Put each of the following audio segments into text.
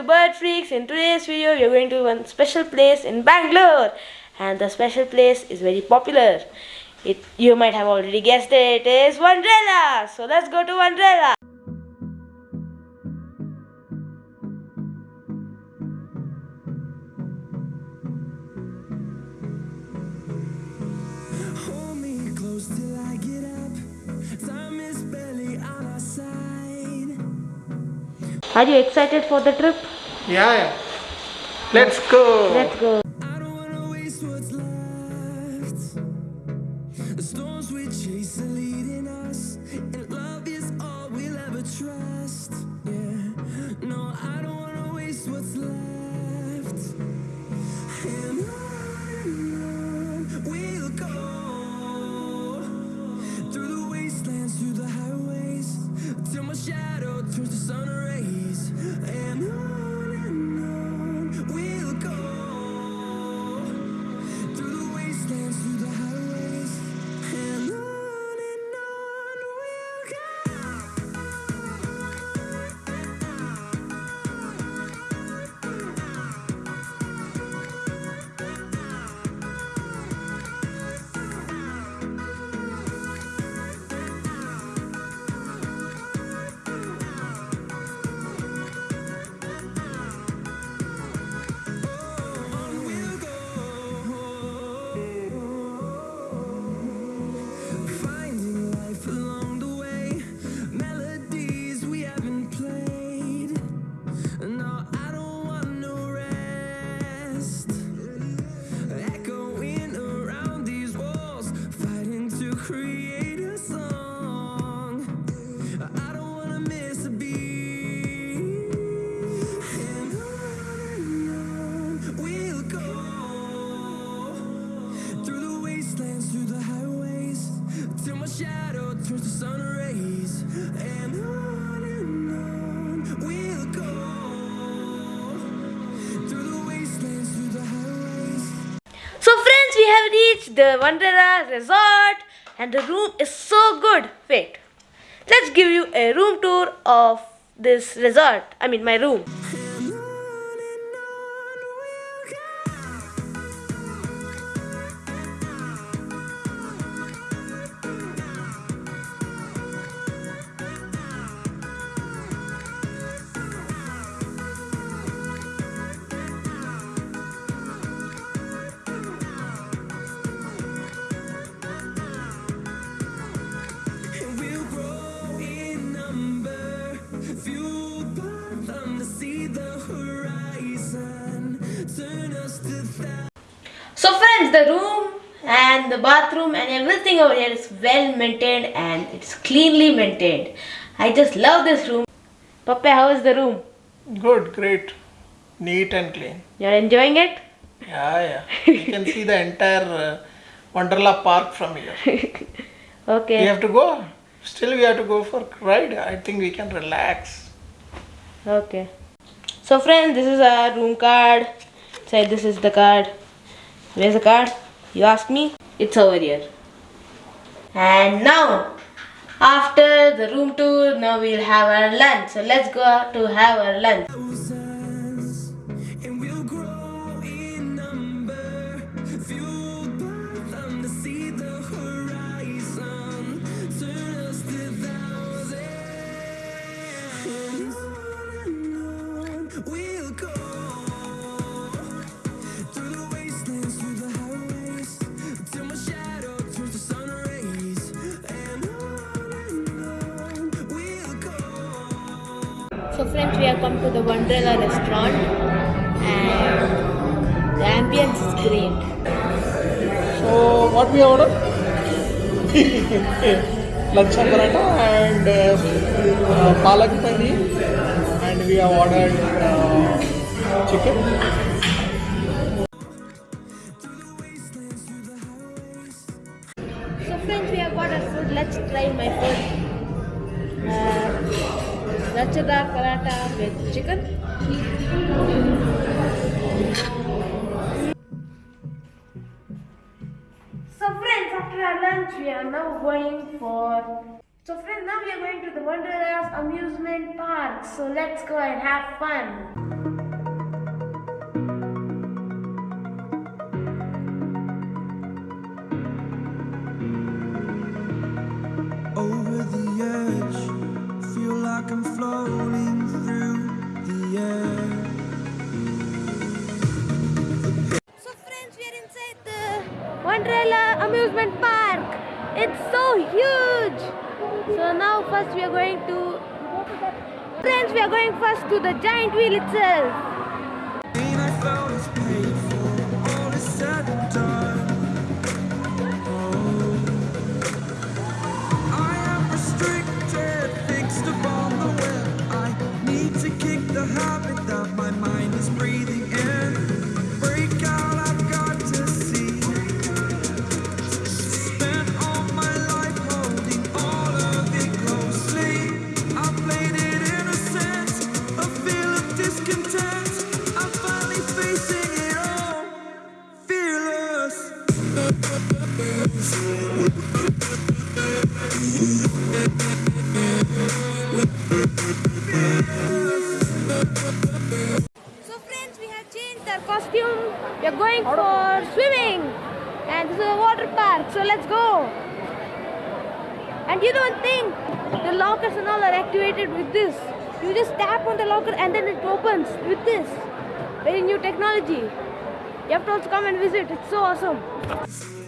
to Bird Freaks. In today's video, we are going to one special place in Bangalore, and the special place is very popular. It you might have already guessed it, it is Wonderla. So let's go to Wonderla. Are you excited for the trip? Yeah, yeah. Let's go. Let's go. Turns sun rays. And we'll go through the wastelands, the. So, friends, we have reached the Wonderla resort, and the room is so good. Wait, let's give you a room tour of this resort. I mean, my room. So, friends, the room and the bathroom and everything over here is well maintained and it's cleanly maintained. I just love this room. Papa, how is the room? Good, great. Neat and clean. You're enjoying it? Yeah, yeah. You can see the entire uh, Wonderla park from here. Okay. We have to go. Still, we have to go for ride. I think we can relax. Okay. So friends, this is our room card. Say this is the card. Where's the card? You ask me. It's over here. And now, after the room tour, now we'll have our lunch. So let's go to have our lunch. So friends, we have come to the Wonderla restaurant and the ambience is great. So, what we order? Lachha paratha and uh, uh, palak paneer. And we have ordered uh, chicken. So friends, we have got our food. Let's try my food. Rachada paratha with chicken. So friends, after our lunch, we are now going for... So friends, now we are going to the Wonderland Amusement Park. So let's go and have fun. Wonderla amusement park. It's so huge. So now first we are going to... Friends, we are going first to the giant wheel itself. costume. We are going for swimming. And this is a water park, so let's go. And you don't think the lockers and all are activated with this. You just tap on the locker and then it opens with this. Very new technology. You have to also come and visit. It's so awesome.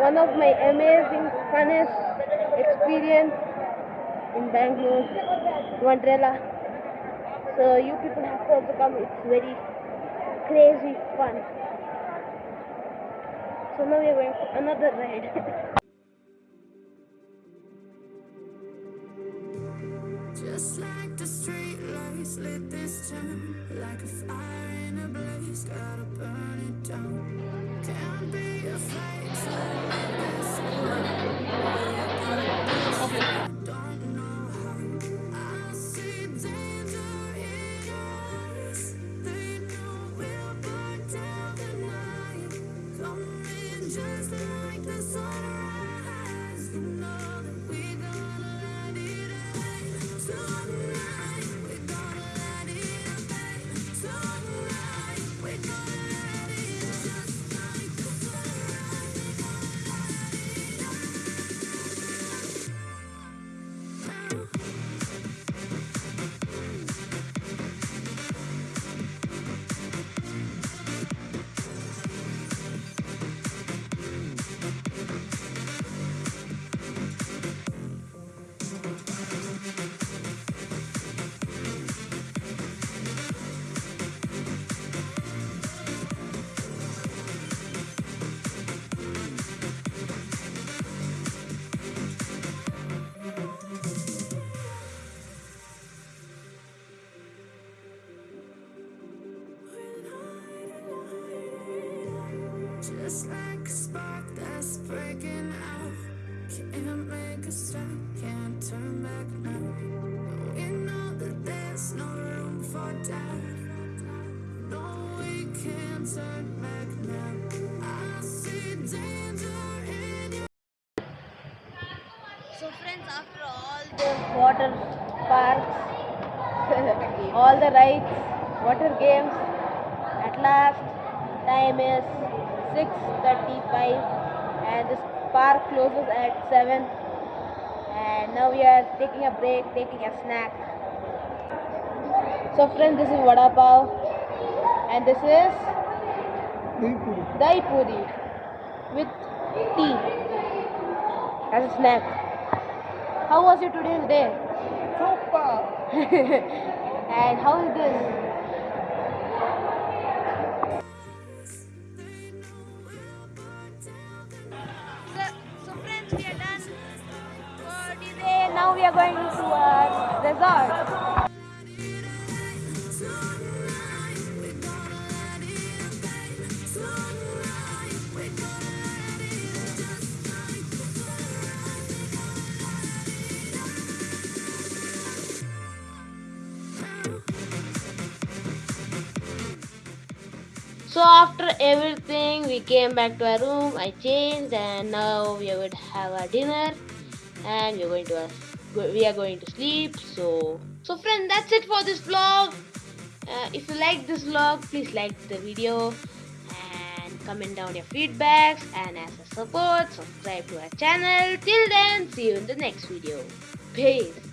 one of my amazing funnest experience in Bangalore. So you people have to also come. It's very crazy fun. So now we are going for another ride. lit this town Like a fire in a blaze. Gotta burn it down. Can't be afraid to let this make a stop, can't turn back now. We know that there's no room for doubt. No, we can't turn back now. I see danger in your So friends, after all the water parks, all the rides, water games, at last time is 6.35 and this park closes at 7 and now we are taking a break, taking a snack. So friends, this is Vada Pav and this is Dahi Puri with tea as a snack. How was your today's day? Super! And how is this? Resort. So after everything, we came back to our room. I changed, and now we to have our dinner, and we are going to uh, we are going to sleep. So so friend, that's it for this vlog. Uh, if you like this vlog, please like the video and comment down your feedbacks. And as a support, subscribe to our channel. Till then, see you in the next video. Peace.